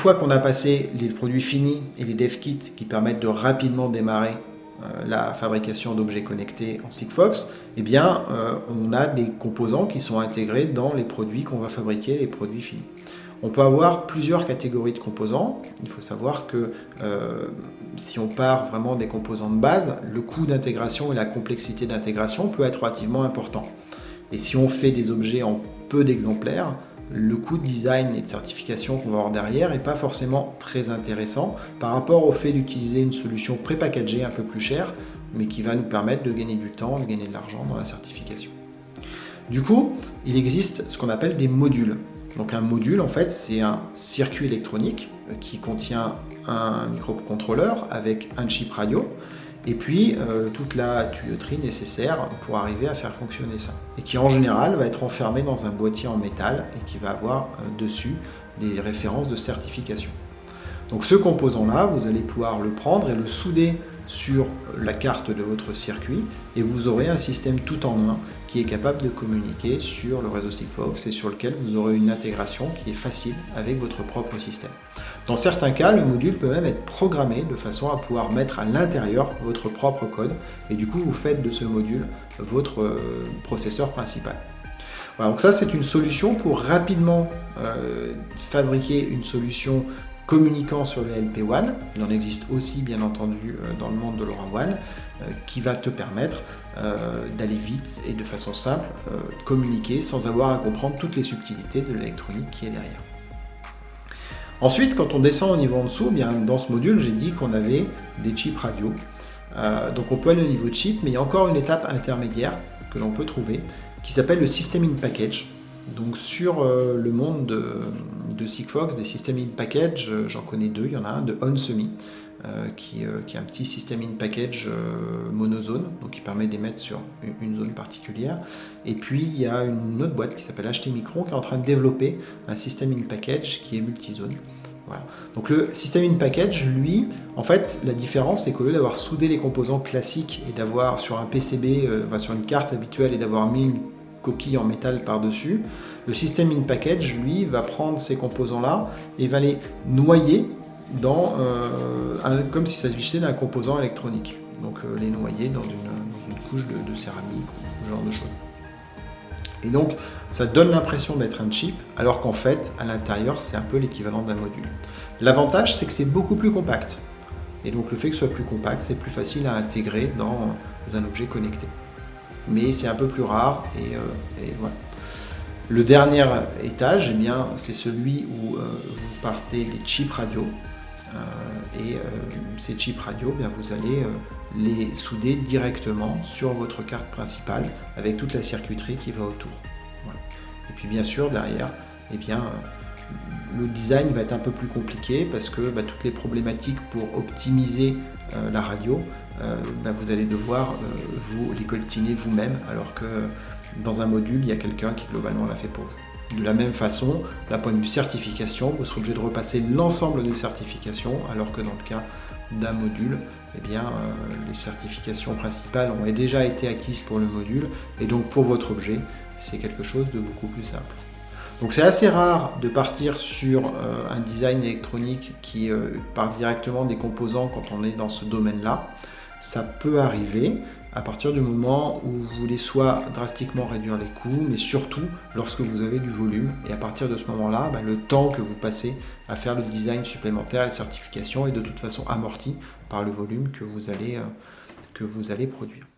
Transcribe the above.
fois qu'on a passé les produits finis et les dev kits qui permettent de rapidement démarrer euh, la fabrication d'objets connectés en Sigfox, eh bien, euh, on a des composants qui sont intégrés dans les produits qu'on va fabriquer, les produits finis. On peut avoir plusieurs catégories de composants. Il faut savoir que euh, si on part vraiment des composants de base, le coût d'intégration et la complexité d'intégration peut être relativement important. Et si on fait des objets en peu d'exemplaires, le coût de design et de certification qu'on va avoir derrière n'est pas forcément très intéressant par rapport au fait d'utiliser une solution prépackagée un peu plus chère, mais qui va nous permettre de gagner du temps, de gagner de l'argent dans la certification. Du coup, il existe ce qu'on appelle des modules. Donc un module, en fait, c'est un circuit électronique qui contient un microcontrôleur avec un chip radio et puis euh, toute la tuyauterie nécessaire pour arriver à faire fonctionner ça. Et qui en général va être enfermé dans un boîtier en métal et qui va avoir euh, dessus des références de certification. Donc ce composant-là, vous allez pouvoir le prendre et le souder sur la carte de votre circuit et vous aurez un système tout en un qui est capable de communiquer sur le réseau Sigfox et sur lequel vous aurez une intégration qui est facile avec votre propre système. Dans certains cas, le module peut même être programmé de façon à pouvoir mettre à l'intérieur votre propre code et du coup vous faites de ce module votre euh, processeur principal. Voilà, donc ça c'est une solution pour rapidement euh, fabriquer une solution communiquant sur le LP1, il en existe aussi bien entendu euh, dans le monde de LoRaWAN, euh, qui va te permettre euh, d'aller vite et de façon simple communiquer sans avoir à comprendre toutes les subtilités de l'électronique qui est derrière. Ensuite, quand on descend au niveau en dessous, bien, dans ce module, j'ai dit qu'on avait des chips radio. donc on peut aller au niveau chip, mais il y a encore une étape intermédiaire que l'on peut trouver, qui s'appelle le System in Package. Donc sur euh, le monde de, Sigfox, des systèmes in package, euh, j'en connais deux. Il y en a un de OnSemi, euh, qui, est un petit système in package monozone, donc qui permet d'émettre sur une, zone particulière. Et puis il y a une autre boîte qui s'appelle HT Micron qui est en train de développer un système in package qui est multizone. Voilà. Donc le système in package, lui, en fait, la différence, c'est qu'au lieu d'avoir soudé les composants classiques et d'avoir sur un PCB, sur une carte habituelle et d'avoir mis une en métal par-dessus. Le système in package, lui, va prendre ces composants-là et va les noyer dans, euh, comme si ça s'agissait d'un composant électronique. Donc euh, les noyer dans une, couche de, céramique ou ce genre de choses. Et donc, ça donne l'impression d'être un chip, alors qu'en fait, à l'intérieur, c'est un peu l'équivalent d'un module. L'avantage, c'est que c'est beaucoup plus compact. Et donc, le fait que ce soit plus compact, c'est plus facile à intégrer dans un objet connecté mais c'est un peu plus rare. Et, euh, voilà. Le dernier étage, eh bien, c'est celui où euh, vous partez des chips radio. Euh, et ces chips radio, eh bien, vous allez les souder directement sur votre carte principale avec toute la circuiterie qui va autour. Et puis bien sûr, derrière, eh bien, le design va être un peu plus compliqué parce que bah, toutes les problématiques pour optimiser la radio, bah, vous allez devoir euh, vous les coltiner vous-même, alors que dans un module, il y a quelqu'un qui globalement l'a fait pour vous. De la même façon, d'un point de vue certification, vous serez obligé de repasser l'ensemble des certifications, alors que dans le cas d'un module, eh bien, euh, les certifications principales ont déjà été acquises pour le module, et donc pour votre objet, c'est quelque chose de beaucoup plus simple. Donc c'est assez rare de partir sur un design électronique qui part directement des composants quand on est dans ce domaine-là ça peut arriver à partir du moment où vous voulez soit drastiquement réduire les coûts, mais surtout lorsque vous avez du volume. Et à partir de ce moment-là, bah, le temps que vous passez à faire le design supplémentaire et certification est de toute façon amorti par le volume que vous allez, euh, que vous allez produire.